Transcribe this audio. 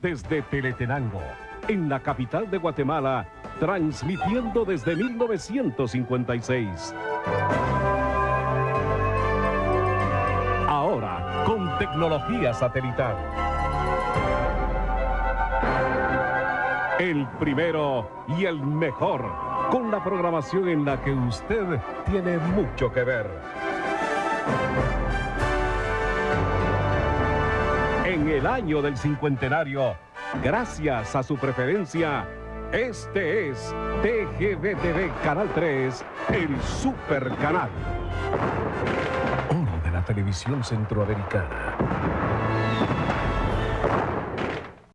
desde Teletenango, en la capital de Guatemala, transmitiendo desde 1956. Ahora, con tecnología satelital. El primero y el mejor, con la programación en la que usted tiene mucho que ver. El año del cincuentenario, gracias a su preferencia, este es TGBTV Canal 3, el super canal. Oro de la televisión centroamericana.